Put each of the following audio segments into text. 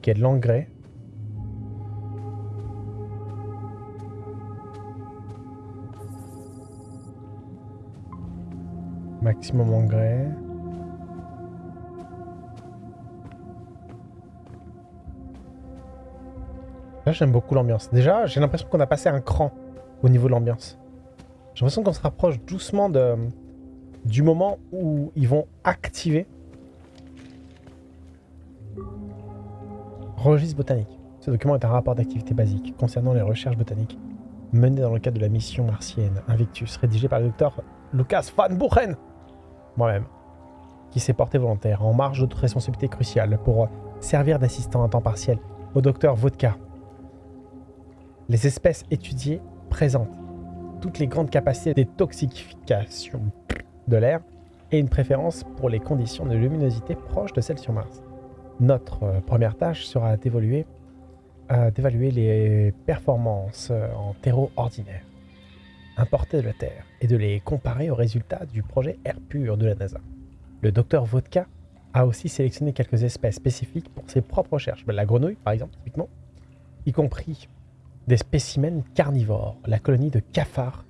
Ok, de l'engrais. Maximum engrais. Là, j'aime beaucoup l'ambiance. Déjà, j'ai l'impression qu'on a passé un cran au niveau de l'ambiance. J'ai l'impression qu'on se rapproche doucement du moment où ils vont activer Registre botanique. Ce document est un rapport d'activité basique concernant les recherches botaniques menées dans le cadre de la mission martienne Invictus, rédigé par le docteur Lucas Van Buchen, moi-même, qui s'est porté volontaire en marge d'autres responsabilités cruciales pour servir d'assistant à temps partiel au docteur Vodka. Les espèces étudiées présentent toutes les grandes capacités de détoxification de l'air et une préférence pour les conditions de luminosité proches de celles sur Mars. Notre euh, première tâche sera d'évaluer euh, d'évaluer les performances euh, en terreau ordinaire importés de la Terre et de les comparer aux résultats du projet Air Pur de la NASA. Le docteur Vodka a aussi sélectionné quelques espèces spécifiques pour ses propres recherches. La grenouille, par exemple, typiquement, y compris des spécimens carnivores, la colonie de cafards.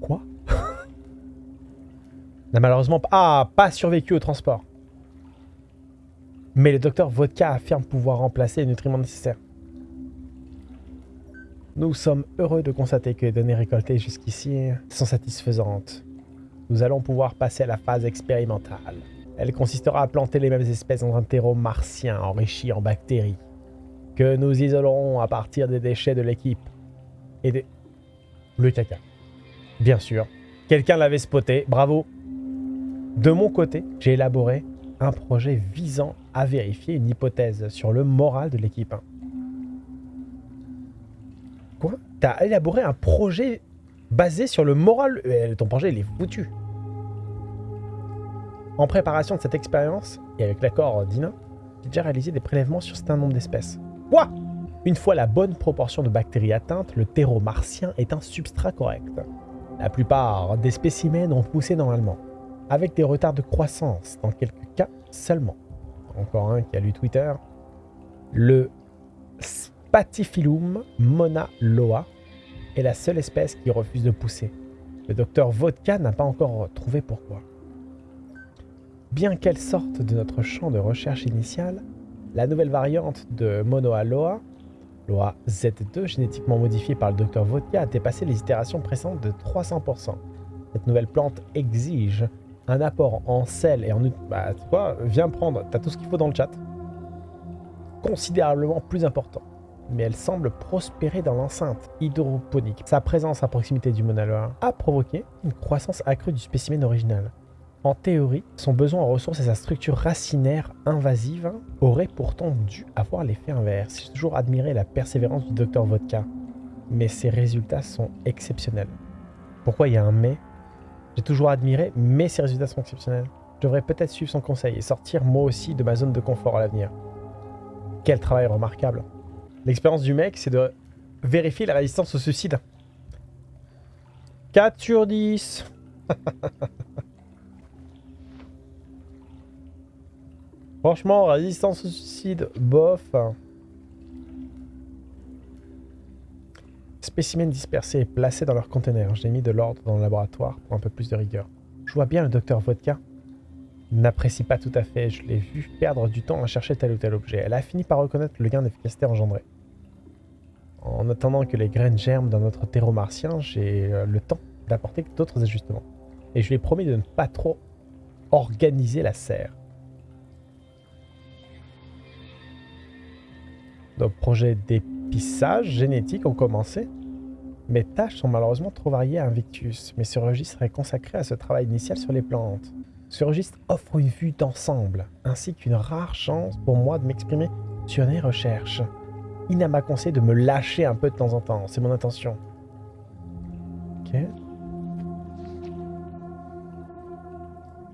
Quoi? N'a malheureusement ah, pas survécu au transport. Mais le docteur Vodka affirme pouvoir remplacer les nutriments nécessaires. Nous sommes heureux de constater que les données récoltées jusqu'ici sont satisfaisantes. Nous allons pouvoir passer à la phase expérimentale. Elle consistera à planter les mêmes espèces dans un terreau martien enrichi en bactéries, que nous isolerons à partir des déchets de l'équipe et des... Le caca. Bien sûr. Quelqu'un l'avait spoté, bravo. De mon côté, j'ai élaboré un projet visant à vérifier une hypothèse sur le moral de l'équipe. Quoi? T'as élaboré un projet basé sur le moral? Euh, Ton projet, il est foutu. En préparation de cette expérience, et avec l'accord d'Ina, j'ai déjà réalisé des prélèvements sur certains nombre d'espèces. Quoi? Une fois la bonne proportion de bactéries atteinte, le terreau martien est un substrat correct. La plupart des spécimens ont poussé normalement, avec des retards de croissance dans quelques cas seulement. Encore un qui a lu Twitter. Le Spatifilum mona loa est la seule espèce qui refuse de pousser. Le docteur Vodka n'a pas encore trouvé pourquoi. Bien qu'elle sorte de notre champ de recherche initial, la nouvelle variante de Monoa loa, Loa Z2, génétiquement modifiée par le docteur Vodka, a dépassé les itérations précédentes de 300%. Cette nouvelle plante exige un apport en sel et en... Bah, tu vois, viens prendre, t'as tout ce qu'il faut dans le chat. Considérablement plus important mais elle semble prospérer dans l'enceinte hydroponique. Sa présence à proximité du monaloa a provoqué une croissance accrue du spécimen original. En théorie, son besoin en ressources et sa structure racinaire invasive auraient pourtant dû avoir l'effet inverse. J'ai toujours admiré la persévérance du docteur Vodka, mais ses résultats sont exceptionnels. Pourquoi il y a un mais? J'ai toujours admiré, mais ses résultats sont exceptionnels. Je devrais peut-être suivre son conseil et sortir moi aussi de ma zone de confort à l'avenir. Quel travail remarquable L'expérience du mec, c'est de vérifier la résistance au suicide. 4 sur 10. Franchement, résistance au suicide, bof. Spécimens dispersés et placés dans leur conteneur. J'ai mis de l'ordre dans le laboratoire pour un peu plus de rigueur. Je vois bien le docteur Vodka n'apprécie pas tout à fait. Je l'ai vu perdre du temps à chercher tel ou tel objet. Elle a fini par reconnaître le gain d'efficacité engendré. En attendant que les graines germent dans notre terreau martien, j'ai euh, le temps d'apporter d'autres ajustements. Et je lui ai promis de ne pas trop organiser la serre. Nos projets d'épissage génétique ont commencé. Mes tâches sont malheureusement trop variées à Invictus, mais ce registre est consacré à ce travail initial sur les plantes. Ce registre offre une vue d'ensemble, ainsi qu'une rare chance pour moi de m'exprimer sur mes recherches. Ina m'a conseillé de me lâcher un peu de temps en temps. C'est mon intention. Ok.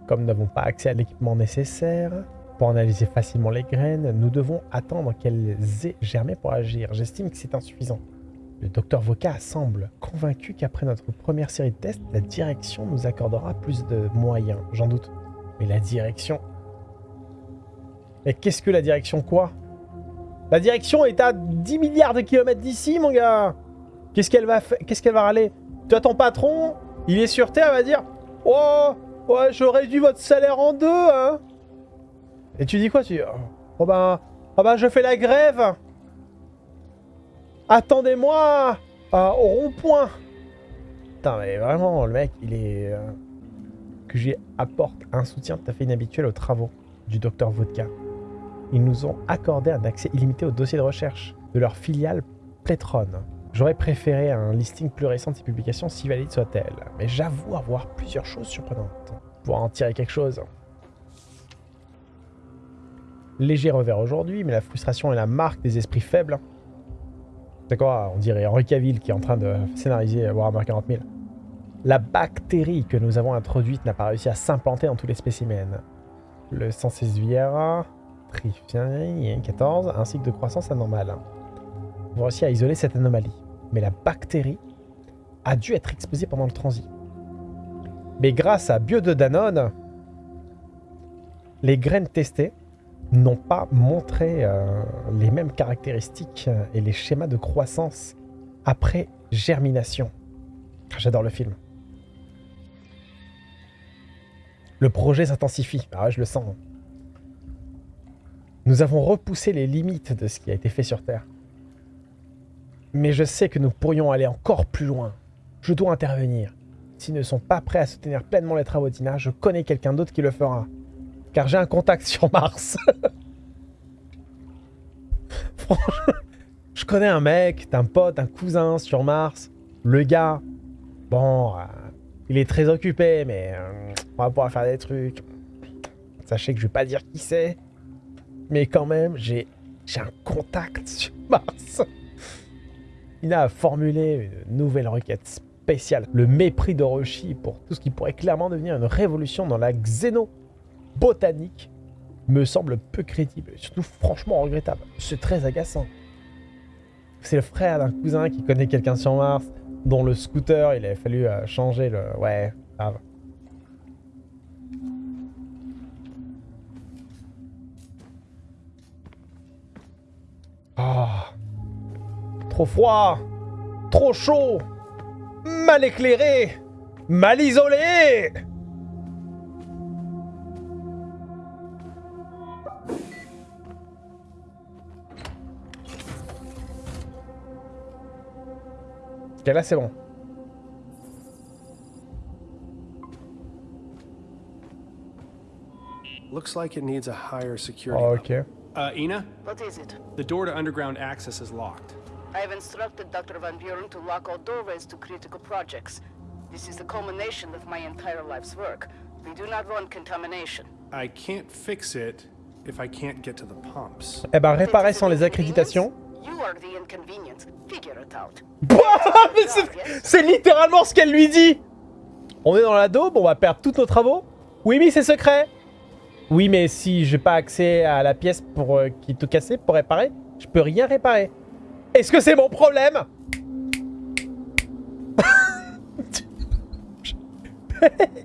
Comme nous n'avons pas accès à l'équipement nécessaire pour analyser facilement les graines, nous devons attendre qu'elles aient germé pour agir. J'estime que c'est insuffisant. Le docteur Voca semble convaincu qu'après notre première série de tests, la direction nous accordera plus de moyens. J'en doute. Mais la direction Et qu'est-ce que la direction quoi? La direction est à 10 milliards de kilomètres d'ici, mon gars Qu'est-ce qu'elle va faire Qu'est-ce qu'elle va râler? Toi, ton patron, il est sur Terre, il va dire « Oh, ouais, je réduis votre salaire en deux, hein !» Et tu dis quoi? Tu dis « Oh ben, oh ben, je fais la grève Attendez-moi au rond-point !» Putain, mais vraiment, le mec, il est... Euh, que j'y apporte un soutien tout à fait inhabituel aux travaux du docteur Vodka. Ils nous ont accordé un accès illimité au dossier de recherche de leur filiale Plétron. J'aurais préféré un listing plus récent de ces publications si valide soit-elle, mais j'avoue avoir plusieurs choses surprenantes. Pour en tirer quelque chose. Léger revers aujourd'hui, mais la frustration est la marque des esprits faibles. C'est quoi On dirait Henri Cavill qui est en train de scénariser Warhammer 40 000. La bactérie que nous avons introduite n'a pas réussi à s'implanter dans tous les spécimens. Le Viera, Trifien 14, un cycle de croissance anormal. On va réussi à isoler cette anomalie. Mais la bactérie a dû être exposée pendant le transit. Mais grâce à Bio de Danone, les graines testées n'ont pas montré euh, les mêmes caractéristiques et les schémas de croissance après germination. J'adore le film. Le projet s'intensifie. Ah je le sens. Nous avons repoussé les limites de ce qui a été fait sur Terre. Mais je sais que nous pourrions aller encore plus loin. Je dois intervenir. S'ils ne sont pas prêts à soutenir pleinement les travaux d'Ina, je connais quelqu'un d'autre qui le fera. Car j'ai un contact sur Mars. Je connais un mec, un pote, un cousin sur Mars. Le gars, bon, euh, il est très occupé, mais euh, on va pouvoir faire des trucs. Sachez que je vais pas dire qui c'est. Mais quand même, j'ai un contact sur Mars. Il a formulé une nouvelle requête spéciale. Le mépris d'Orochi pour tout ce qui pourrait clairement devenir une révolution dans la xénobotanique me semble peu crédible. Et surtout franchement regrettable. C'est très agaçant. C'est le frère d'un cousin qui connaît quelqu'un sur Mars dont le scooter, il avait fallu euh, changer le... Ouais, grave. Oh. Trop froid Trop chaud Mal éclairé Mal isolé Ok, là c'est bon. Looks like it needs a higher security. Oh, okay. Uh, Ina? What is it? The door to underground access is locked. I have instructed Dr. Van Buren to lock all doorways to critical projects. This is the culmination of my entire life's work. We do not want contamination. I can't fix it if I can't get to the pumps. Eh ben, réparer sans les accréditations. You are the inconvenience. Figure it out. c'est littéralement ce qu'elle lui dit On est dans la daube, on va perdre tous nos travaux Oui, mais c'est secret Oui, mais si j'ai pas accès à la pièce pour euh, qui tout cassé pour réparer, je peux rien réparer. Est-ce que c'est mon problème?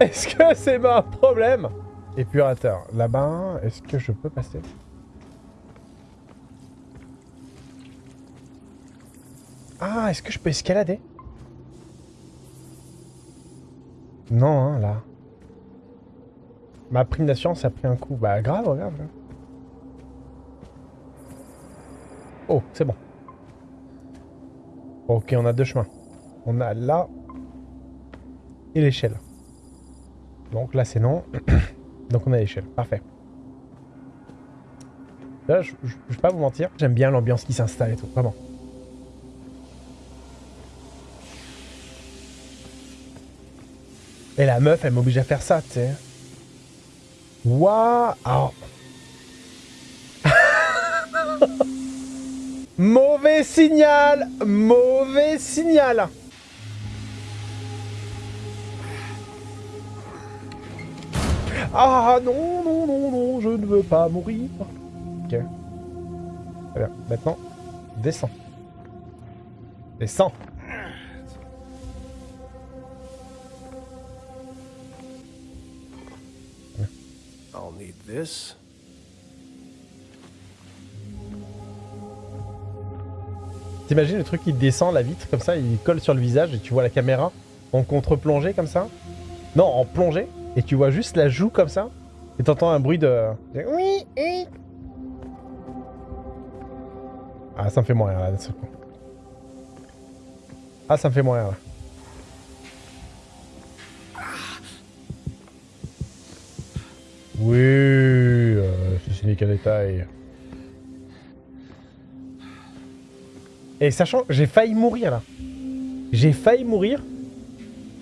Est-ce que c'est mon problème? Épurateur. Là-bas, est-ce que je peux passer? Ah, est-ce que je peux escalader? Non, hein, là. Ma prime d'assurance a pris un coup. Bah, grave, grave. Oh, c'est bon. Ok, on a deux chemins. On a là et l'échelle. Donc là, c'est non. Donc on a l'échelle. Parfait. Là, je, je, je vais pas vous mentir. J'aime bien l'ambiance qui s'installe et tout. Vraiment. Et la meuf, elle m'oblige à faire ça, tu sais. Waouh Mauvais signal Mauvais signal Ah non, non, non, non, je ne veux pas mourir. Ok. Très bien. Maintenant, descends. Descends. Need this. T'imagines le truc qui descend la vitre comme ça, il colle sur le visage et tu vois la caméra en contre-plongée comme ça? Non, en plongée et tu vois juste la joue comme ça et t'entends un bruit de oui, oui. Ah, ça me fait mourir là, d'un. Ah, ça me fait mourir là. Oui, euh, c'est n'est qu'un détail. Et sachant, j'ai failli mourir là. J'ai failli mourir.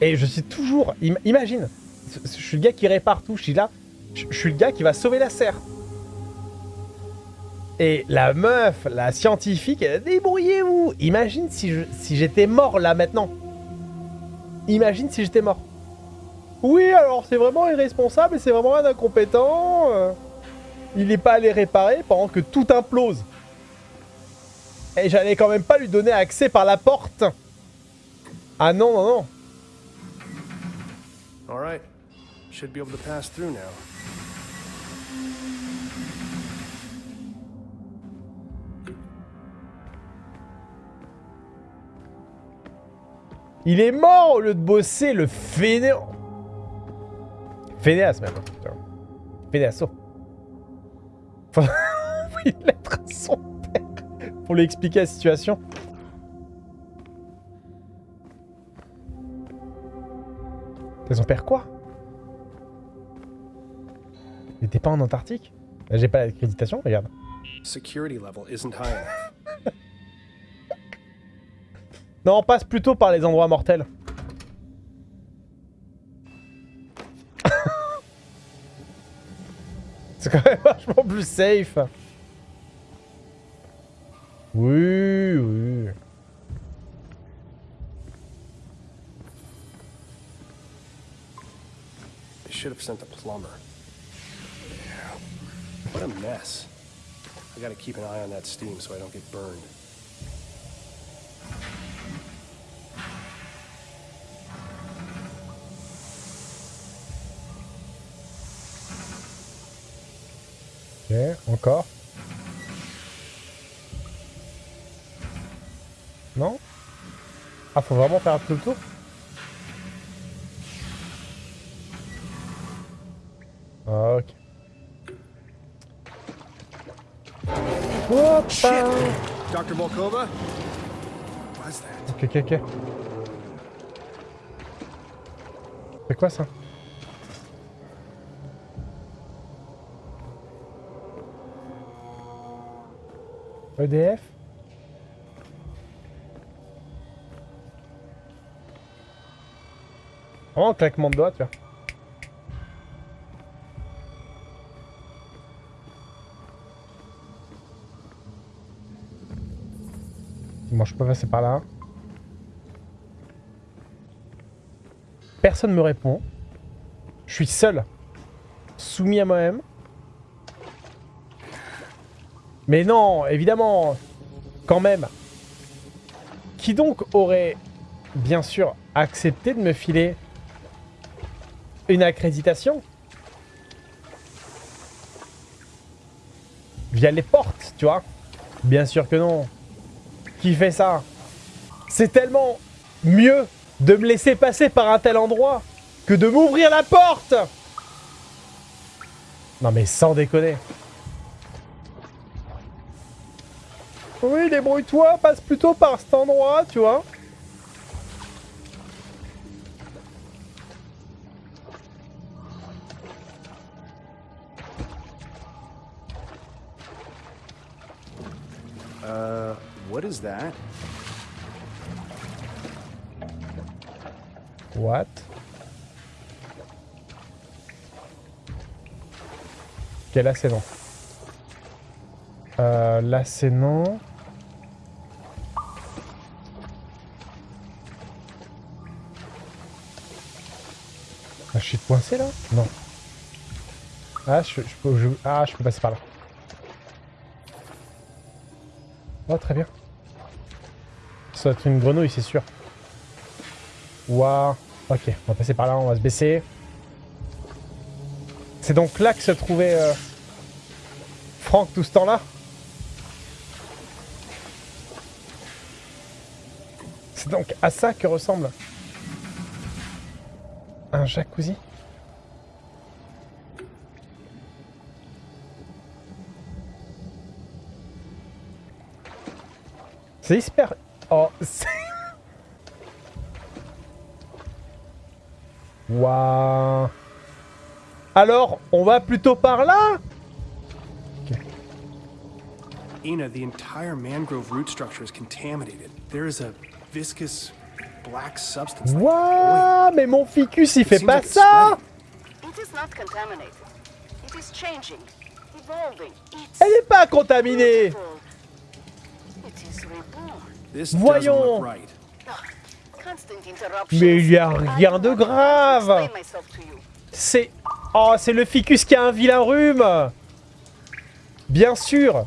Et je suis toujours... im- imagine, je suis le gars qui répare tout, je suis là. Je suis le gars qui va sauver la serre. Et la meuf, la scientifique, débrouillez-vous. Imagine si je- si j'étais mort là maintenant. Imagine si j'étais mort. Oui, alors c'est vraiment irresponsable et c'est vraiment un incompétent. euh. Il n'est pas allé réparer pendant que tout implose. Et j'allais quand même pas lui donner accès par la porte. Ah non, non, non. All right. Should be able to pass through now. Il est mort au lieu de bosser, le fainéant. Fénéas même. Fénéasso. Faut une lettre à son père pour lui expliquer la situation. C'est son père quoi? Il était pas en Antarctique? J'ai pas l'accréditation, regarde. Security level isn't high enough. Non, on passe plutôt par les endroits mortels. C'est quand même vachement plus safe. Oui, oui. They should have sent a plumber. What a mess. I gotta keep an eye on that steam so I don't get burned. Ok, encore. Non? Ah, faut vraiment faire tout le tour? Ok. Hoppa Dr. Volkova? Ok, ok, ok. C'est quoi ça? EDF Oh, claquement de doigts, tu vois. Moi, je peux passer par là. Personne me répond. Je suis seul. Soumis à moi-même. Mais non, évidemment. Quand même. Qui donc aurait, bien sûr, accepté de me filer une accréditation Via les portes, tu vois? Bien sûr que non. Qui fait ça? C'est tellement mieux de me laisser passer par un tel endroit que de m'ouvrir la porte Non mais sans déconner. Oui, débrouille-toi, passe plutôt par cet endroit, tu vois. Uh, what is that? What? Ok, là c'est non. Euh, là c'est non. Coincé là? Non. Ah je, peux, ah, je peux passer par là. Oh, très bien. Ça va être une grenouille, c'est sûr. Waouh. Ok, on va passer par là, on va se baisser. C'est donc là que se trouvait euh, Franck tout ce temps-là? C'est donc à ça que ressemble un jacuzzi? C'est hyper... Oh, c'est... Waouh Alors, on va plutôt par là? Ina, the entire mangrove root structure is contaminated. There is a viscous black substance. like Waouh Mais mon ficus, il It fait pas ça. It is not contaminated. It is changing, evolving. It's Elle est pas contaminée beautiful. It is reborn. This Voyons. Mais il y a rien de grave. C'est... Oh, c'est le ficus qui a un vilain rhume. Bien sûr.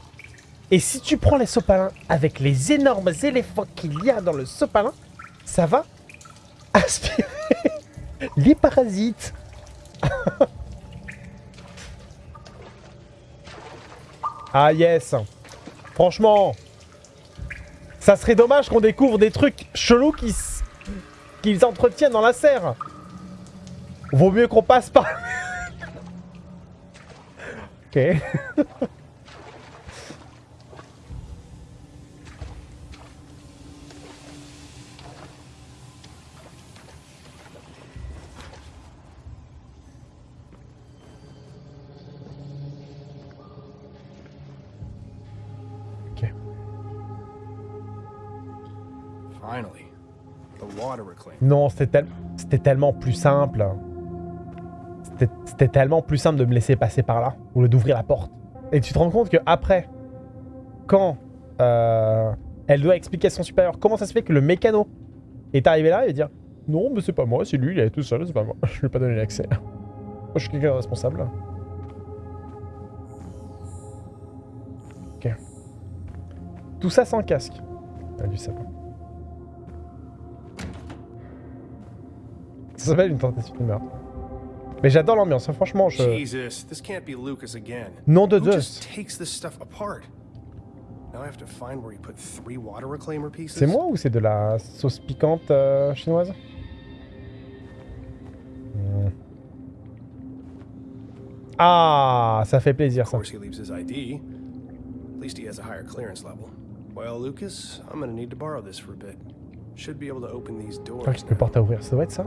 Et si tu prends les sopalins avec les énormes éléphants qu'il y a dans le sopalin, ça va aspirer les parasites. Ah yes. Franchement Ça serait dommage qu'on découvre des trucs chelous qui qu'ils entretiennent dans la serre Vaut mieux qu'on passe par... ok. Non, c'était tel- c'était tellement plus simple. C'était- C'était tellement plus simple de me laisser passer par là, ou d'ouvrir la porte. Et tu te rends compte que après, quand euh, elle doit expliquer à son supérieur comment ça se fait que le mécano est arrivé là, et dire non, mais c'est pas moi, c'est lui, il est tout seul, c'est pas moi. Je lui ai pas donné l'accès. Moi, je suis quelqu'un de responsable. Ok. Tout ça sans casque. Ça s'appelle une tentative de meurtre. Mais j'adore l'ambiance, hein, franchement, je... Jesus, this can't be Lucas again. Nom de pieces? C'est moi ou c'est de la sauce piquante euh, chinoise? Hmm. Ah, ça fait plaisir ça. course, he leaves his ID. At least he has a higher clearance level. Well, Lucas, I'm gonna need to borrow this for a bit. Should be able to open these doors. Ah, une porte à ouvrir, ça doit être ça.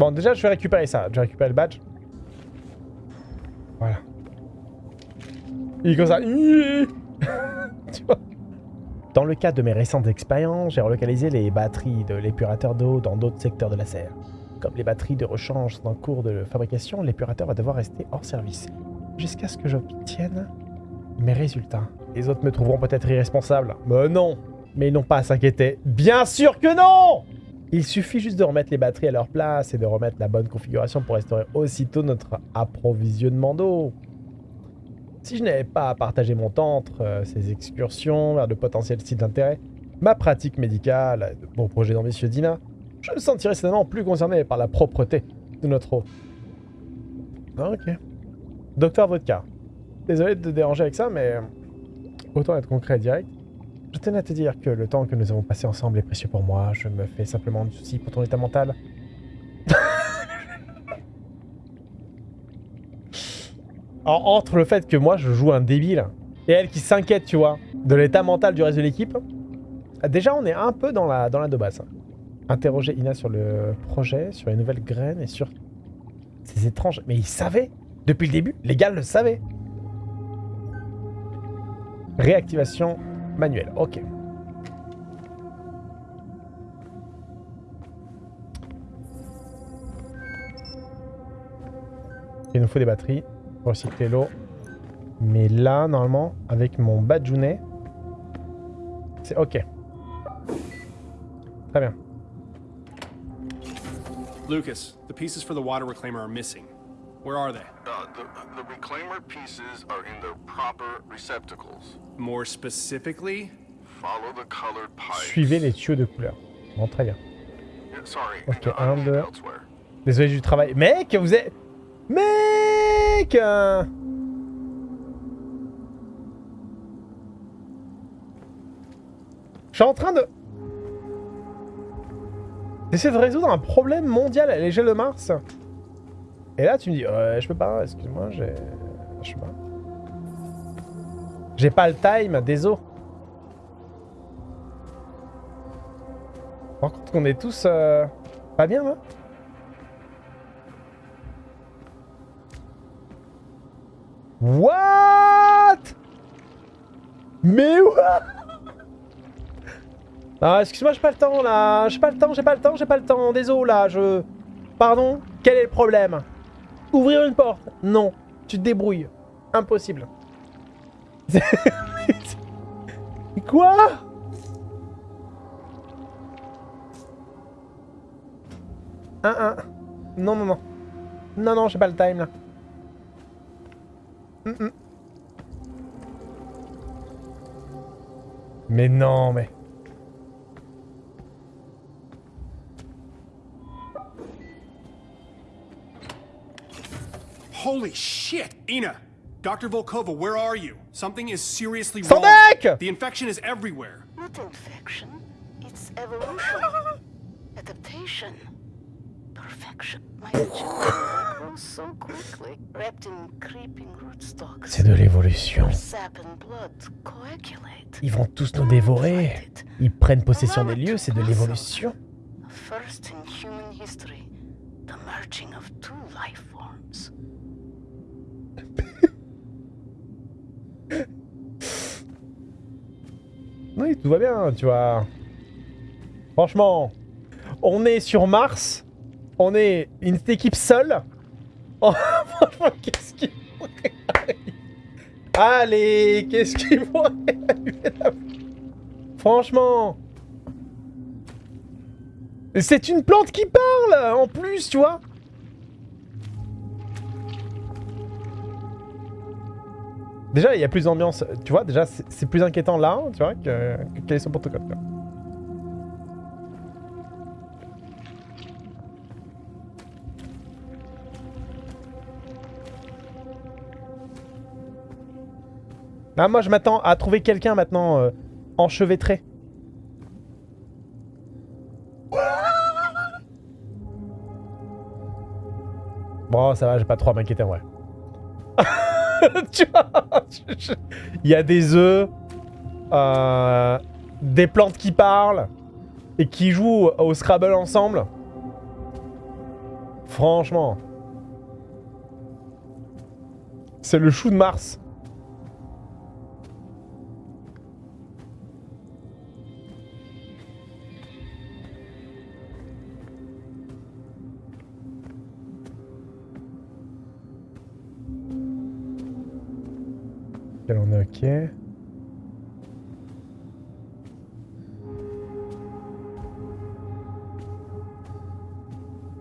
Bon, déjà, je vais récupérer ça. Je vais récupérer le badge. Voilà. Il est comme ça. Tu vois Dans le cadre de mes récentes expériences, j'ai relocalisé les batteries de l'épurateur d'eau dans d'autres secteurs de la serre. Comme les batteries de rechange sont en cours de fabrication, l'épurateur va devoir rester hors service. Jusqu'à ce que j'obtienne mes résultats. Les autres me trouveront peut-être irresponsable. Mais non Mais ils n'ont pas à s'inquiéter. Bien sûr que non Il suffit juste de remettre les batteries à leur place et de remettre la bonne configuration pour restaurer aussitôt notre approvisionnement d'eau. Si je n'avais pas à partager mon temps entre euh, ces excursions vers de potentiels sites d'intérêt, ma pratique médicale, de mon projet d'ambitieux d'INA, je me sentirais certainement plus concerné par la propreté de notre eau. Ah, ok. Docteur Vodka. Désolé de te déranger avec ça, mais autant être concret et direct. Je tenais à te dire que le temps que nous avons passé ensemble est précieux pour moi. Je me fais simplement du souci pour ton état mental. En- entre le fait que moi je joue un débile et elle qui s'inquiète, tu vois, de l'état mental du reste de l'équipe, déjà on est un peu dans la, dans la. Interroger Ina sur le projet, sur les nouvelles graines et sur ces étranges. Mais il savait Depuis le début, les gars le savaient. Réactivation manuelle, ok. Il nous faut des batteries pour recycler l'eau. Mais là, normalement, avec mon Badjounet, c'est ok. Très bien. Lucas, the pieces for the water reclaimer are missing. Where are they? Uh, the, the reclaimer pieces are in their proper receptacles. More specifically, Follow the colored pipe. Suivez les tuyaux de couleur. Bon, très bien. Yeah, sorry. Ok, uh, un, I'm deux. elsewhere. Désolé du travail. Mec, vous êtes... Mec euh. Je suis en train de... J'essaie de résoudre un problème mondial à l'échelle de Mars. Et là, tu me dis, ouais, je peux pas, excuse-moi, j'ai... Je sais pas. J'ai pas le time, désolé. Par contre qu'on est tous euh, pas bien là What? Mais what? Ah excuse-moi j'ai pas le temps là. J'ai pas le temps, j'ai pas le temps, j'ai pas le temps Désolé là, je... Pardon? Quel est le problème? Ouvrir une porte Non. Tu te débrouilles. Impossible. Quoi? Un, un. Non, non, non. Non, non, j'ai pas le time, là. Mm, mm. Mais non, mais... Holy shit! Ina! Dr. Volkova, where are you? Something is seriously wrong. The infection is everywhere. Not infection. It's evolution. Adaptation. Perfection. My child grows so quickly, wrapped in creeping rootstocks. C'est de l'évolution. Their sap and blood coagulate. Ils vont tous nous dévorer. Ils prennent possession des lieux, c'est de l'évolution. First in human history, the merging of two life forms. Oui, tout va bien, tu vois. Franchement, on est sur Mars. On est une équipe seule. Oh, franchement, qu'est-ce qui pourrait Allez, qu'est-ce qui pourrait Franchement. C'est une plante qui parle, en plus, tu vois. Déjà, il y a plus d'ambiance, tu vois, déjà, c'est plus inquiétant là, tu vois, que, que quel est son protocole. Ah, moi, je m'attends à trouver quelqu'un maintenant euh, enchevêtré. Bon, ça va, j'ai pas trop à m'inquiéter vrai. il y a des œufs, euh, des plantes qui parlent et qui jouent au Scrabble ensemble. Franchement. C'est le chou de Mars. On est ok. Il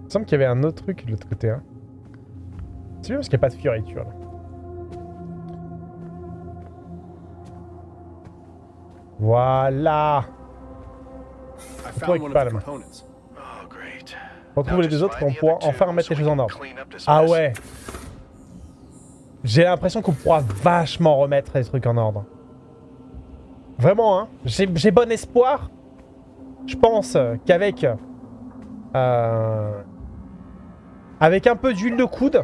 me semble qu'il y avait un autre truc de l'autre côté. Hein. C'est bien parce qu'il n'y a pas de fioriture là. Voilà of pas. Oh, great. Retrouve les deux autres et on pourra enfin remettre les choses en ordre. Ah ouais J'ai l'impression qu'on pourra vachement remettre les trucs en ordre. Vraiment, hein J'ai bon espoir. Je pense qu'avec... euh, avec un peu d'huile de coude...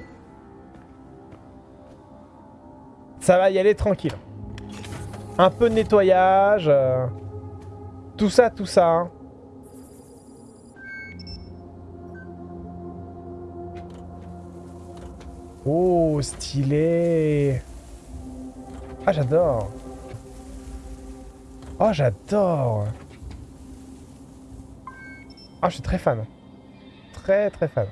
Ça va y aller tranquille. Un peu de nettoyage... euh, tout ça, tout ça. hein. Oh, stylé Ah, j'adore Oh, j'adore Ah, je suis très fan. Très, très fan.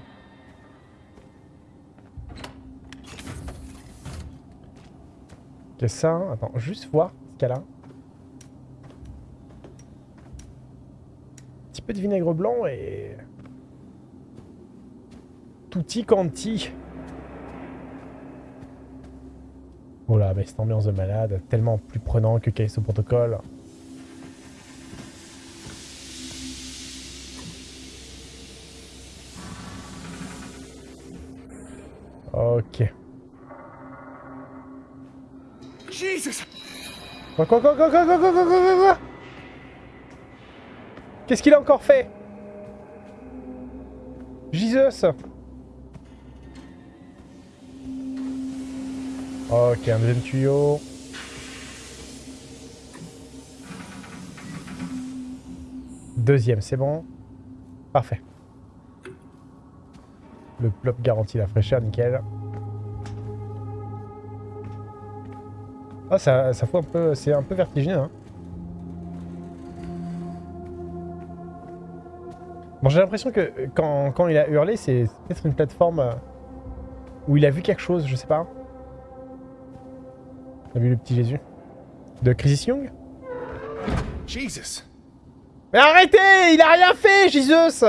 Qu'est-ce que ça Attends, juste voir ce qu'elle a. Un petit peu de vinaigre blanc et... Tutti quanti. Oh là, mais cette ambiance de malade, tellement plus prenant que Callisto Protocol. Ok. Jesus! Quoi, quoi, quoi, quoi, quoi, quoi, quoi, quoi, quoi, quoi? Qu'est-ce qu'il a encore fait? Jesus Ok, un deuxième tuyau. Deuxième, c'est bon. Parfait. Le plop garantit la fraîcheur, nickel. Ah, ça, ça fout un peu... C'est un peu vertigineux, hein. Bon, j'ai l'impression que quand, quand il a hurlé, c'est peut-être une plateforme euh, où il a vu quelque chose, je sais pas. T'as vu le petit Jésus De Crisis Young? Jesus! Mais arrêtez Il a rien fait, Jesus.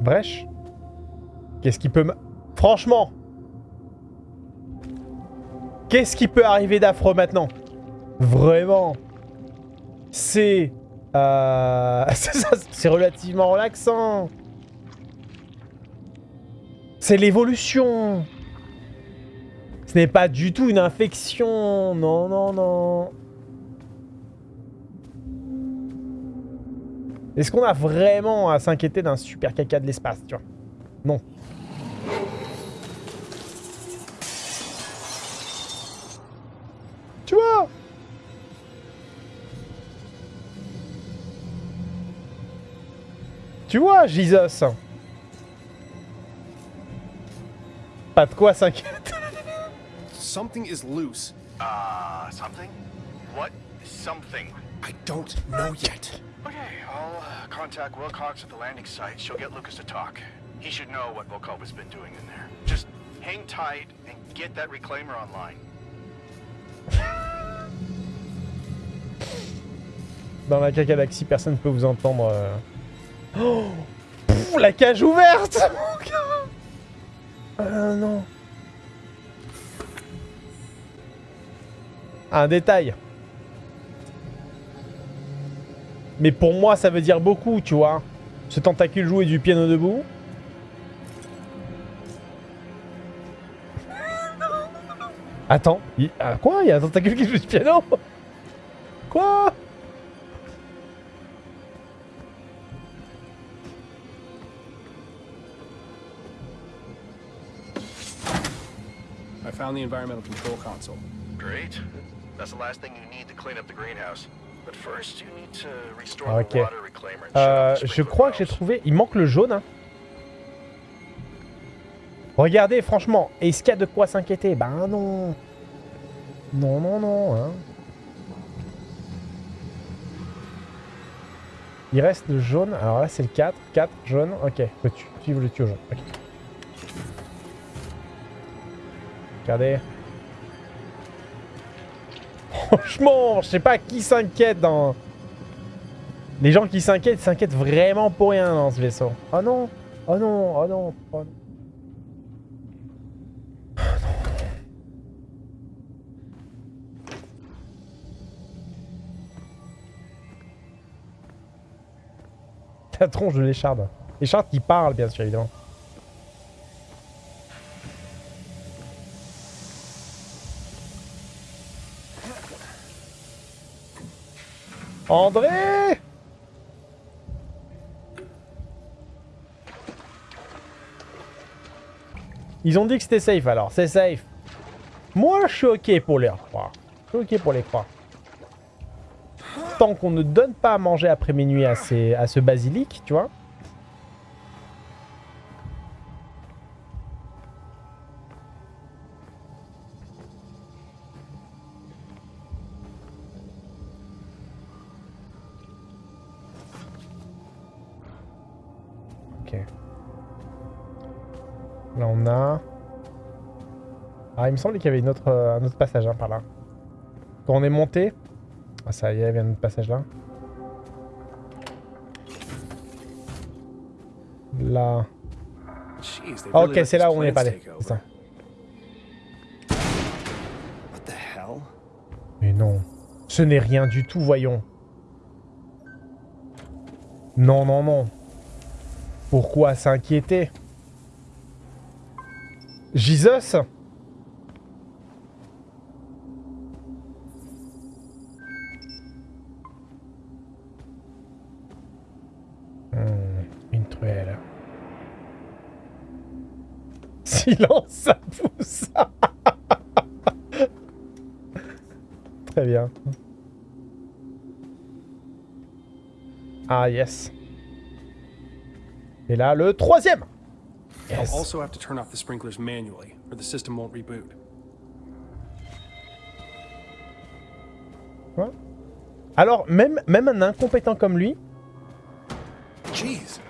Brèche Qu'est-ce qui peut... me- Franchement? Qu'est-ce qui peut arriver d'affreux maintenant? Vraiment. C'est... Euh... c'est relativement relaxant. C'est l'évolution. Ce n'est pas du tout une infection. Non, non, non. Est-ce qu'on a vraiment à s'inquiéter d'un super caca de l'espace, tu vois? Non. Tu vois, Jesus Pas de quoi s'inquiéter. Something is loose. Uh, something? What? Something? I don't know yet. Okay, I'll uh, contact Wilcox at the landing site. She'll get Lucas to talk. He should know what Volkova's been doing in there. Just hang tight and get that reclaimer online. Dans la cacalaxie, personne ne peut vous entendre. euh. Oh Pff, La cage ouverte Euh, non. Un détail. Mais pour moi, ça veut dire beaucoup, tu vois. Ce tentacule jouer du piano debout. Attends, il... ah, quoi? Il y a un tentacule qui joue du piano? The environmental control console. Great. That's the last thing you need to clean up the greenhouse. But first, you need to restore Ok. the water reclaimer and Euh, je crois que j'ai trouvé... Il manque le jaune. hein. Regardez, franchement, est-ce qu'il y a de quoi s'inquiéter? Ben non. Non, non, non. Hein. Il reste le jaune. Alors là, c'est le 4. 4, jaune. Ok, faut tu- suivre le tuyau jaune? Ok. Regardez. Franchement, je sais pas qui s'inquiète dans... Les gens qui s'inquiètent, s'inquiètent vraiment pour rien dans ce vaisseau. Oh non Oh non Oh non Oh non. La tronche de l'écharde. L'écharde qui parle, bien sûr, évidemment. André Ils ont dit que c'était safe alors, c'est safe. Moi, je suis ok pour les croire. Je ok pour les croire. Tant qu'on ne donne pas à manger après minuit à, à ce basilic, tu vois. Il me semblait qu'il y avait une autre, euh, un autre passage hein, par là. Quand on est monté... Ah, ça y est, il y a un autre passage là. Là... Ah, ok, c'est là où on est pas allé. C'est ça. Mais non. Ce n'est rien du tout, voyons. Non, non, non. Pourquoi s'inquiéter? Jesus? Silence, ça pousse Très bien. Ah, yes. Et là, le troisième I'll Yes. also have to turn off the sprinklers manually, or the system won't reboot. Alors, même, même un incompétent comme lui... Jeez.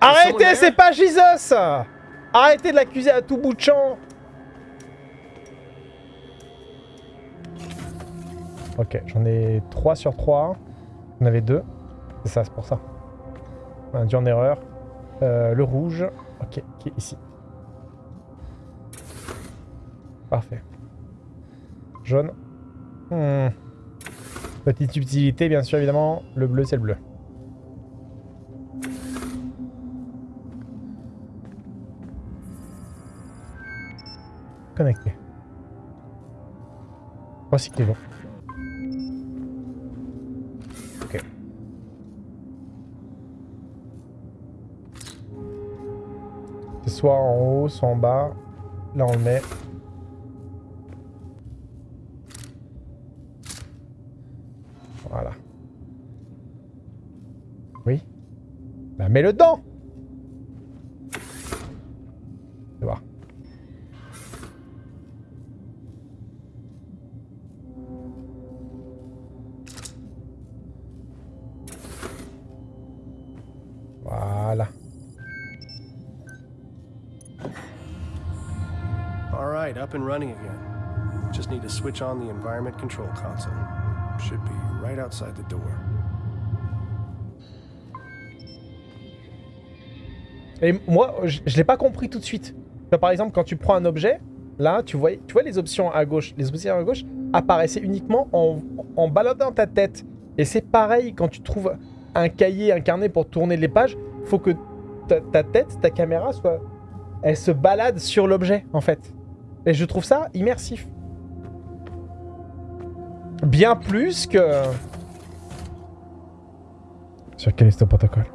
Arrêtez, c'est pas Jesus Arrêtez de l'accuser à tout bout de champ Ok, j'en ai 3 sur 3. J'en avais 2. C'est ça, c'est pour ça. On a dû en erreur. Euh, le rouge. Ok, qui est ici. Parfait. Jaune. Hmm. Petite subtilité, bien sûr, évidemment. Le bleu, c'est le bleu. Connecté. Recyclez-le. Ok. C'est soit en haut, soit en bas. Là, on le met. Voilà. Oui. Bah, mets-le dedans up and running again. Just need to switch on the environment control console. Should be right outside the door. Et moi, je, je l'ai pas compris tout de suite. Vois, par exemple, quand tu prends un objet, là, tu vois, tu vois les options à gauche. Les options à gauche apparaissaient uniquement en, en baladant ta tête. Et c'est pareil quand tu trouves un cahier, un carnet pour tourner les pages. faut que ta, ta tête, ta caméra, soit, elle se balade sur l'objet, en fait. Et je trouve ça immersif. Bien plus que... Sur quel est ce protocole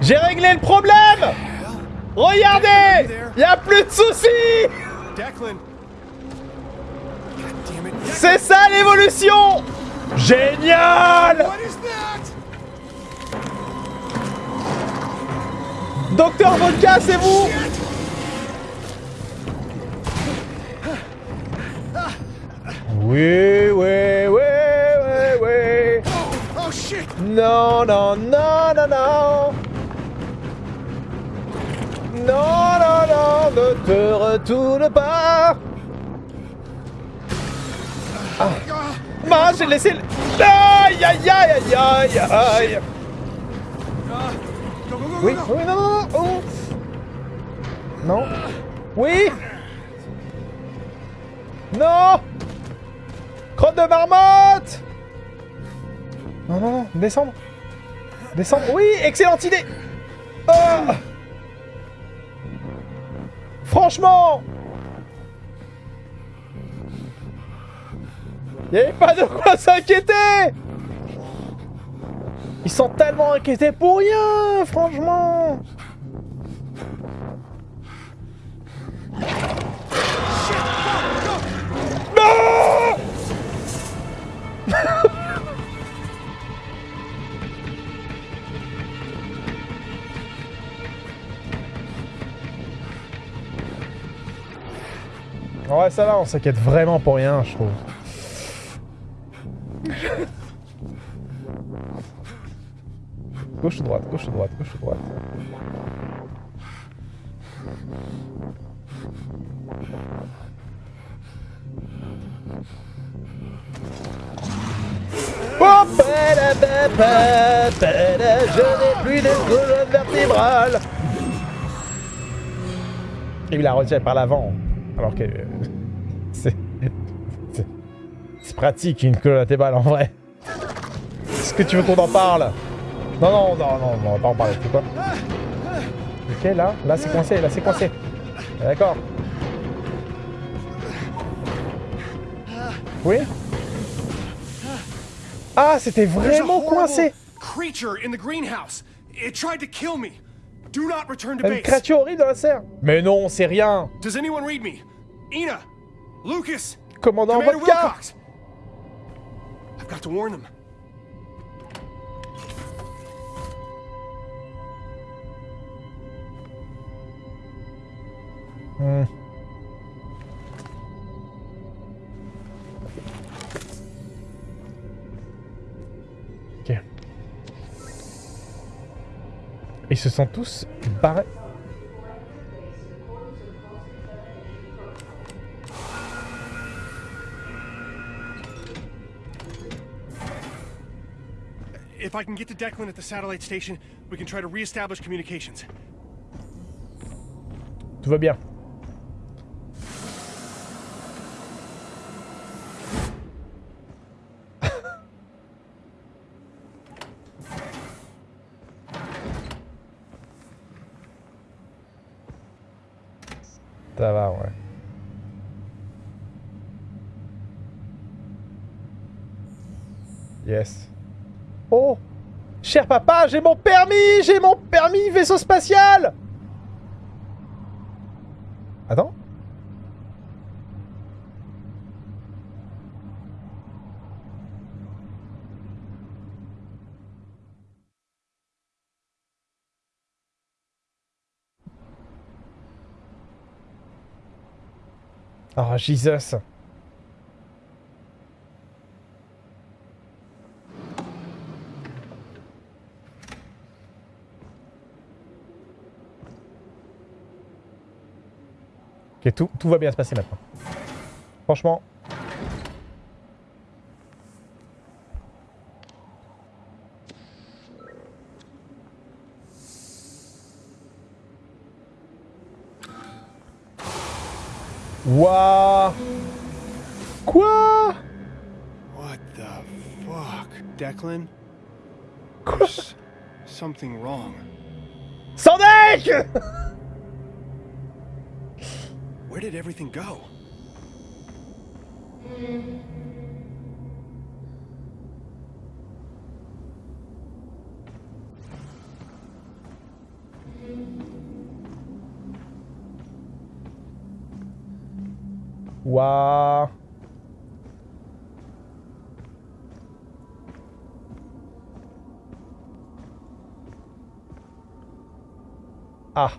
J'ai réglé le problème! Regardez! Y a plus de soucis. C'est ça l'évolution! Génial Docteur Vodka, c'est vous Oui, oui, oui, oui, oui. Oh shit! Non, non, non, non, non. Non, non, non, ne te retourne pas. Ah, Mince, j'ai laissé le... Aïe, aïe, aïe, aïe, aïe, aïe Oui, oui, non, non, non, oh. Non. Oui. Non. Crotte de marmotte. Non, non, non, descendre. Descendre, oui, excellente idée. Ah. Franchement. Il pas de quoi s'inquiéter Ils sont tellement inquiétés pour rien, franchement Ouais, ça va, on s'inquiète vraiment pour rien, je trouve. Gauche ou droite, gauche ou droite, gauche ou droite. Oh, je n'ai plus de colonne vertébrale. Il a retiré par l'avant. Alors que... euh, C'est... c'est- pratique une collatérale en vrai. Est-ce que tu veux qu'on en parle? Non, non, non, non, non, on va pas en parler. C'est quoi Ok, là, là c'est coincé, là c'est coincé. D'accord. Oui Ah, c'était vraiment coincé creature in the greenhouse. It tried to kill me. Do not return to Une créature horrible dans la serre Mais non, c'est rien Does anyone read me? Ina, Lucas, Commandant Vodka Wilcox. I've got to warn them. Hmm. Ok. Ils se sont tous barrés. If I can get to Declan at the satellite station, we can try to reestablish communications. Tout va bien. Ça va, ouais. Yes. Oh Cher papa, j'ai mon permis J'ai mon permis vaisseau spatial Attends. Oh, Jesus. Ok, tout, tout va bien se passer maintenant. Franchement. Waouh Quoi? What the fuck? Declan? Quoi? Something wrong. Sandek did everything go? Waouh Ah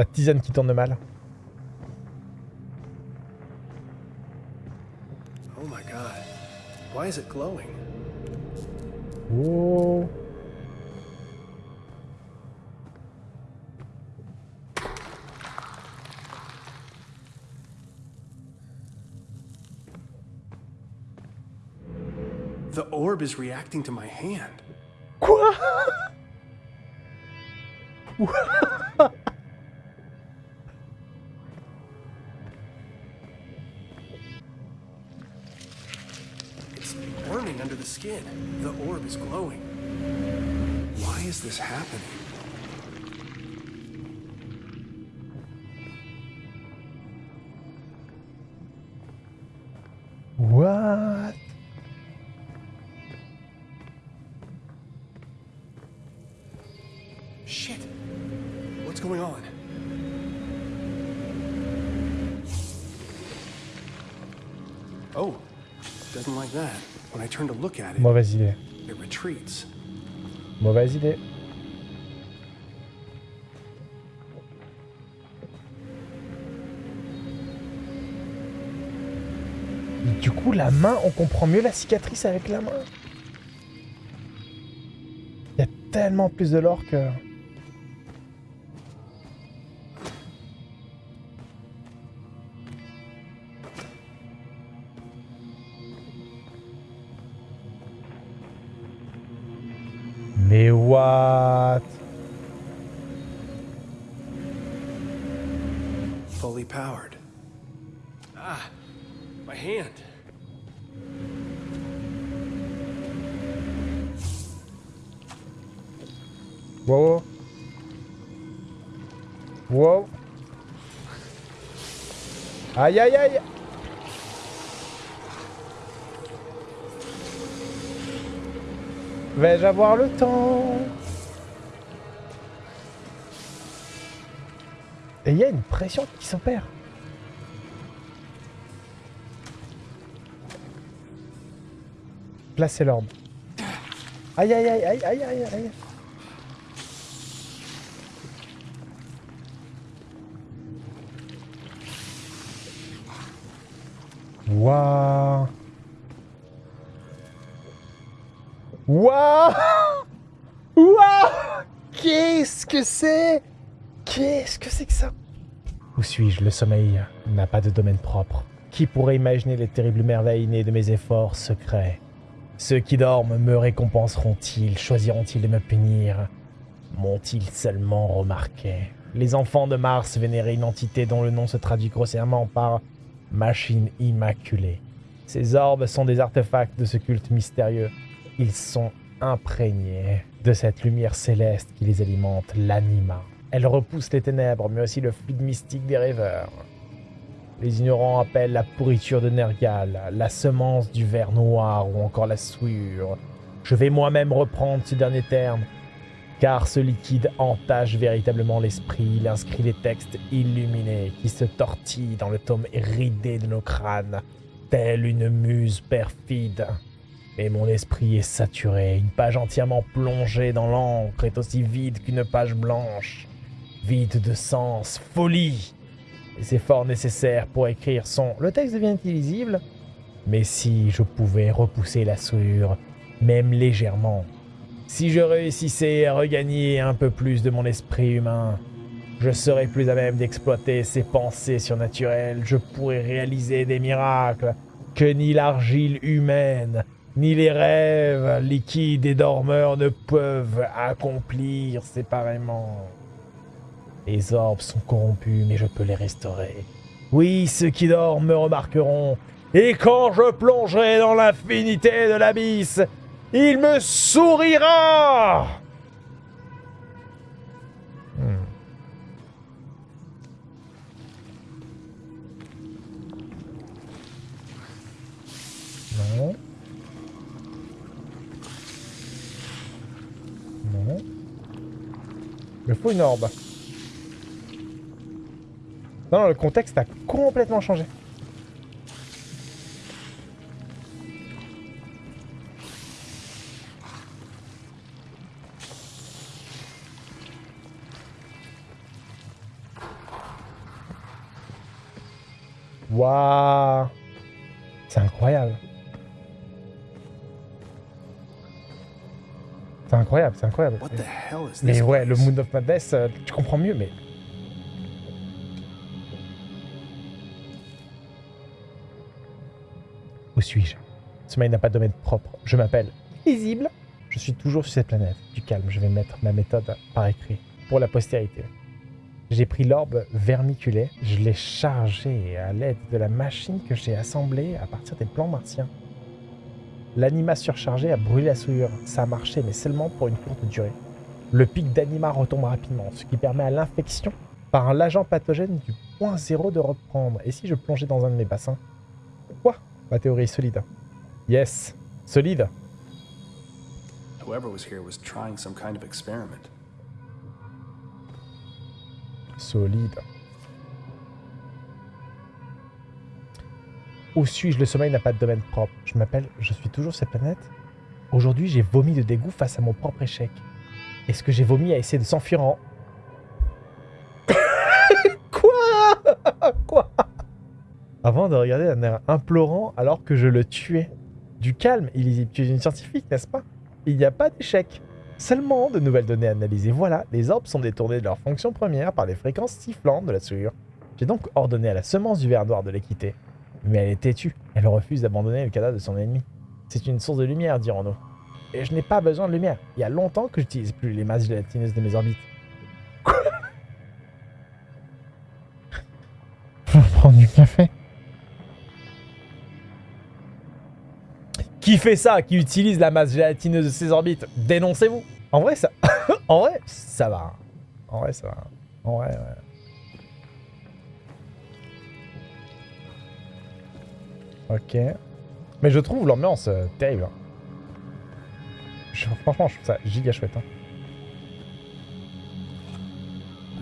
La tisane qui tourne mal. Oh my god. Why is it glowing? Oh The orb is reacting to my hand. Quoi is happening? What Shit. What's going on? Oh, doesn't like that. When I turn to look at it, Mauvaise idée. it retreats. Mauvaise idée. Du coup, la main, on comprend mieux la cicatrice avec la main. Il y a tellement plus de lore que... Aïe aïe aïe Vais-je avoir le temps? Et il y a une pression qui s'opère. Placez l'orbe. Aïe aïe aïe aïe aïe aïe aïe Waouh Waouh Waouh Qu'est-ce que c'est? Qu'est-ce que c'est que ça? Où suis-je? Le sommeil n'a pas de domaine propre. Qui pourrait imaginer les terribles merveilles nées de mes efforts secrets? Ceux qui dorment me récompenseront-ils? Choisiront-ils de me punir? M'ont-ils seulement remarqué? Les enfants de Mars vénéraient une entité dont le nom se traduit grossièrement par machine immaculée. Ces orbes sont des artefacts de ce culte mystérieux. Ils sont imprégnés de cette lumière céleste qui les alimente, l'anima. Elle repousse les ténèbres, mais aussi le fluide mystique des rêveurs. Les ignorants appellent la pourriture de Nergal, la semence du ver noir ou encore la souillure. Je vais moi-même reprendre ce dernier terme, car ce liquide entache véritablement l'esprit, il inscrit les textes illuminés qui se tortillent dans le tome ridé de nos crânes, telle une muse perfide. Mais mon esprit est saturé, une page entièrement plongée dans l'encre est aussi vide qu'une page blanche. Vide de sens, folie Les efforts nécessaires pour écrire sont... Le texte devient illisible Mais si je pouvais repousser la souillure, même légèrement, si je réussissais à regagner un peu plus de mon esprit humain, je serais plus à même d'exploiter ces pensées surnaturelles, je pourrais réaliser des miracles que ni l'argile humaine, ni les rêves liquides et dormeurs ne peuvent accomplir séparément. Les orbes sont corrompus, mais je peux les restaurer. Oui, ceux qui dorment me remarqueront, et quand je plongerai dans l'infinité de l'abysse, il me sourira Hmm. Il faut une orbe. Non, le contexte a complètement changé. Waouh C'est incroyable. C'est incroyable, c'est incroyable. What the hell is this? Mais ouais, le? Moon of Madness, euh, tu comprends mieux, mais... Où suis-je? Sommeil n'a pas de domaine propre. Je m'appelle Visible. Je suis toujours sur cette planète. Du calme, je vais mettre ma méthode par écrit pour la postérité. J'ai pris l'orbe vermiculé, je l'ai chargé à l'aide de la machine que j'ai assemblée à partir des plans martiens. L'anima surchargé a brûlé la souillure. Ça a marché, mais seulement pour une courte durée. Le pic d'anima retombe rapidement, ce qui permet à l'infection par l'agent pathogène du point zéro de reprendre. Et si je plongeais dans un de mes bassins? Quoi? Ma théorie est solide. Yes, solide. Whoever was here was trying some kind of experiment. Solide. Où suis-je? Le sommeil n'a pas de domaine propre. Je m'appelle, je suis toujours cette planète. Aujourd'hui, j'ai vomi de dégoût face à mon propre échec. Est-ce que j'ai vomi à essayer de s'enfuir en... Quoi? Quoi? Avant de regarder d'un air implorant alors que je le tuais. Du calme, illisible. Tu es une scientifique, n'est-ce pas? Il n'y a pas d'échec. Seulement de nouvelles données analysées. Voilà, les orbes sont détournés de leur fonction première par les fréquences sifflantes de la souillure. J'ai donc ordonné à la semence du ver noir de les quitter. Mais elle est têtue. Elle refuse d'abandonner le cadavre de son ennemi. C'est une source de lumière, dirons-nous. Et je n'ai pas besoin de lumière. Il y a longtemps que j'utilise plus les masses gélatineuses de mes orbites. du café. Qui fait ça Qui utilise la masse gélatineuse de ses orbites Dénoncez-vous En vrai, ça... en vrai, ça va. En vrai, ça va. En vrai, ouais. Ok. Mais je trouve l'ambiance euh, terrible. hein. Je- franchement, je trouve ça giga chouette. hein.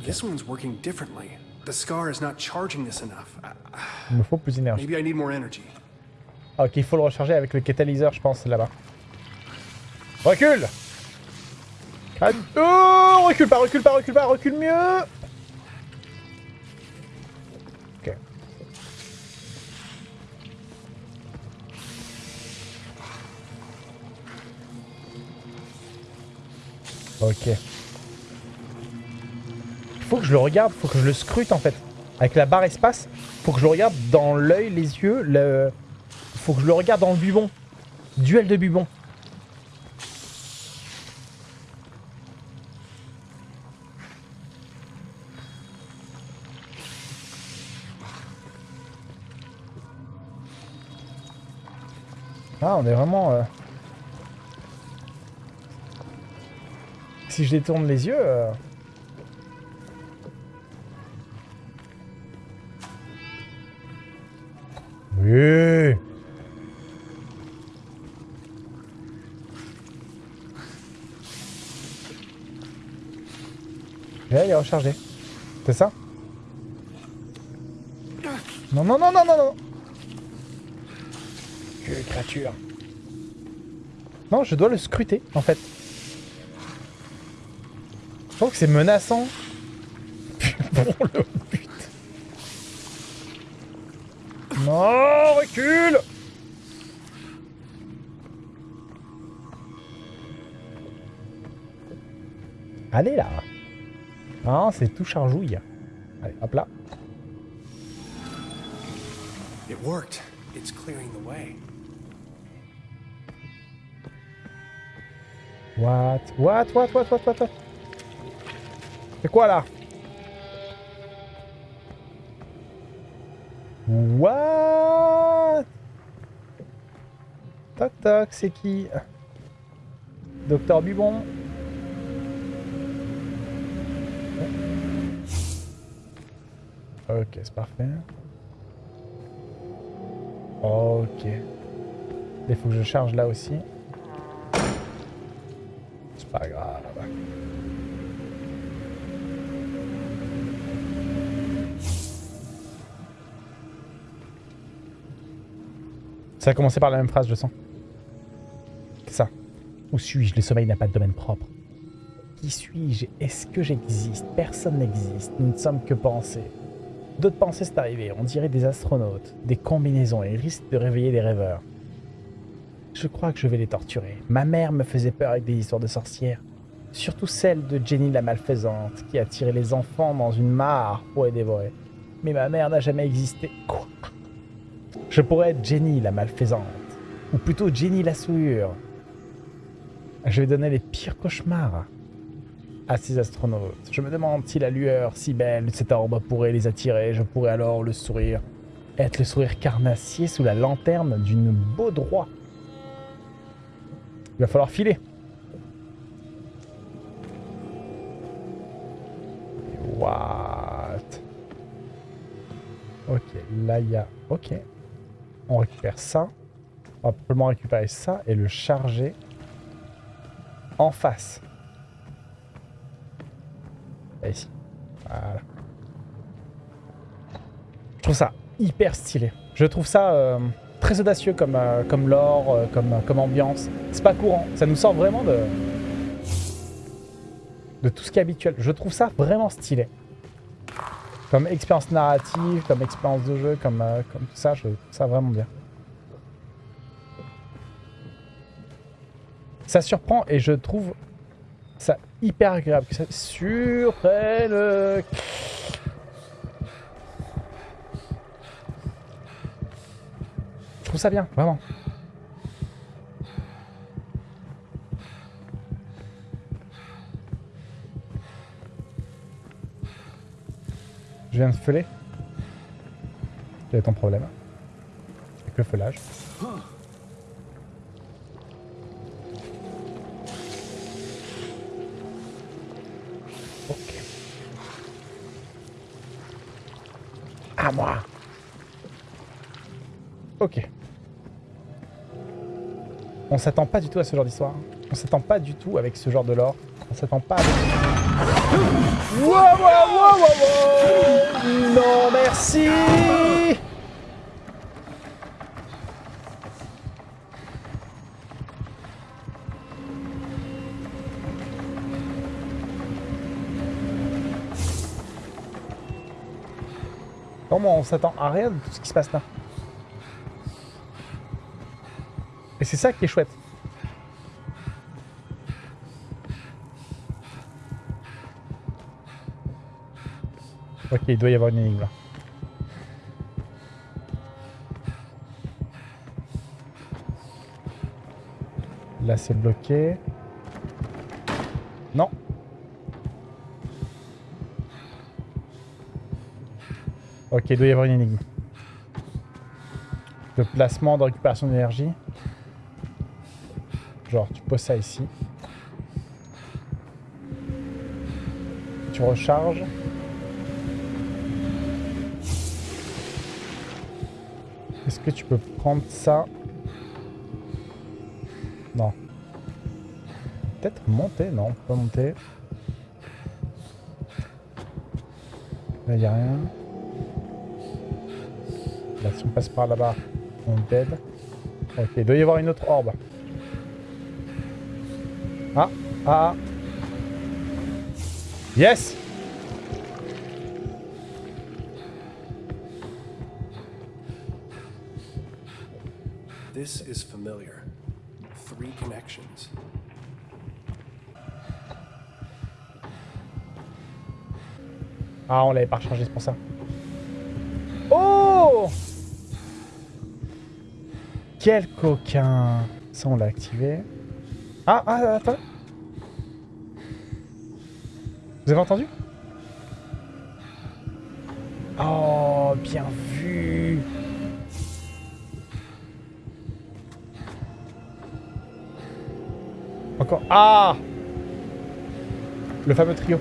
This one's working differently. The scar is not charging this enough. I- Il me faut plus d'énergie. maybe I need more energy. Ok, il faut le recharger avec le catalyseur, je pense, là-bas. Recule Ah, Oh Recule pas, recule pas, recule pas, recule mieux Ok. Ok. Il faut que je le regarde, faut que je le scrute en fait. Avec la barre espace, faut que je le regarde dans l'œil, les yeux, le... Faut que je le regarde dans le bubon. Duel de bubon. Ah, on est vraiment... euh, Si je détourne les yeux... euh, Là, il est rechargé. C'est ça Non, non, non, non, non, non Que créature. Non, je dois le scruter, en fait. Je trouve que c'est menaçant. bon, le but. Non, recule Allez là Ah, c'est tout chargouille. Allez, hop là. It worked. It's clearing the way. What What? What? What? What? What, what? C'est quoi là? What? Toc toc, c'est qui? Docteur Bubon Ok, c'est parfait. Ok. Il faut que je charge là aussi. C'est pas grave. Ça a commencé par la même phrase, je sens. C'est ça. Où suis-je? Le sommeil n'a pas de domaine propre. Qui suis-je? Est-ce que j'existe? Personne n'existe. Nous ne sommes que pensées. D'autres pensées, c'est arrivé. On dirait des astronautes, des combinaisons et risquent de réveiller des rêveurs. Je crois que je vais les torturer. Ma mère me faisait peur avec des histoires de sorcières. Surtout celle de Jenny la malfaisante, qui a tiré les enfants dans une mare pour les dévorer. Mais ma mère n'a jamais existé. Quoi? Je pourrais être Jenny la malfaisante. Ou plutôt Jenny la souillure. Je vais donner les pires cauchemars à ces astronautes. Je me demande si la lueur si belle de cet orbe pourrait les attirer. Je pourrais alors le sourire. Être le sourire carnassier sous la lanterne d'une beau droit. Il va falloir filer. What? Ok, là il y a... Ok. On récupère ça. On va probablement récupérer ça et le charger en face. Voilà. Je trouve ça hyper stylé. Je trouve ça euh, très audacieux comme, euh, comme lore, euh, comme, comme ambiance. C'est pas courant. Ça nous sort vraiment de, de tout ce qui est habituel. Je trouve ça vraiment stylé. Comme expérience narrative, comme expérience de jeu, comme, comme tout ça, je trouve ça vraiment bien. Ça surprend et je trouve ça hyper agréable. Que ça surprenne. Je trouve ça bien, vraiment. Je viens de feuler. Quel est ton problème Avec le feulage. On s'attend pas du tout à ce genre d'histoire. On s'attend pas du tout avec ce genre de lore. On s'attend pas avec... Wow, Non, merci Comment on s'attend à rien de tout ce qui se passe là c'est ça qui est chouette. Ok, il doit y avoir une énigme là. Là, c'est bloqué. Non. Ok, il doit y avoir une énigme. Le placement de récupération d'énergie. Genre, tu poses ça ici. Tu recharges. Est-ce que tu peux prendre ça? Non. Peut-être monter Non, pas monter. Là, il a rien. Là, si on passe par là-bas, on dead. Ok, il doit y avoir une autre orbe. Ah, ah. Yes This is familiar. Three connections. Ah, on l'avait pas changé, c'est pour ça. Oh Quel coquin Ça, on l'a activé. Ah, ah, attends. Vous avez entendu? Oh, bien vu Encore. Ah Le fameux trio.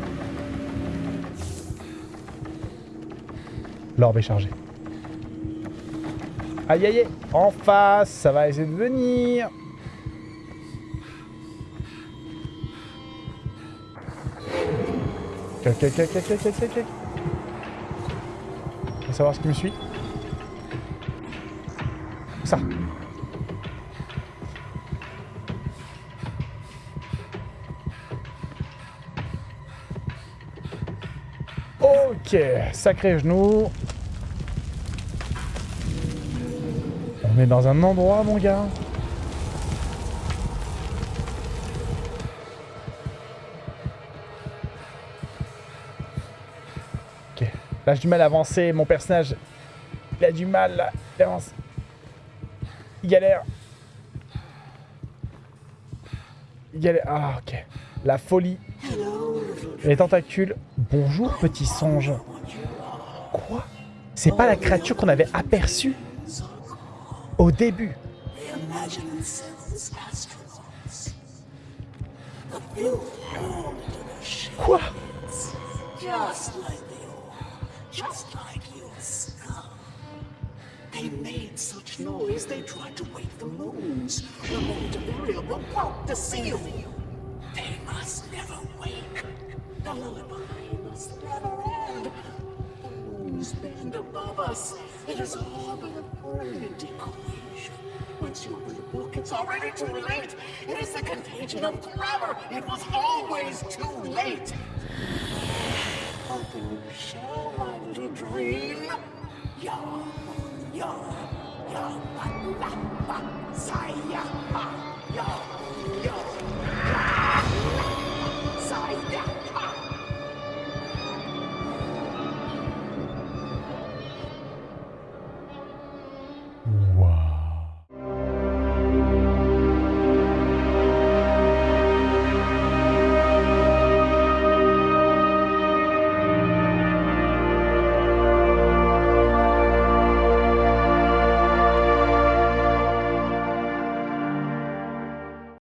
L'orbe est chargé. Aïe aïe aïe En face, ça va essayer de venir Va savoir ce qui me suit. Ça. Ok, sacré genou. On est dans un endroit, mon gars. Là, j'ai du mal à avancer. Mon personnage, il a du mal. Là. Il avance. Il galère. Il galère. Ah, ok. La folie. Les tentacules. Bonjour, petit songe. Quoi? C'est pas la créature qu'on avait aperçue? Au début. Quoi? Made such noise they tried to wake the moons. The burial were about to seal. They must never wake. The lullaby must never end. The moons bend above us. It is all but a brilliant equation. Once you open the book, it's already too late. It is the contagion of grammar. It was always too late. Open your shell, my little dream. Ya, yeah.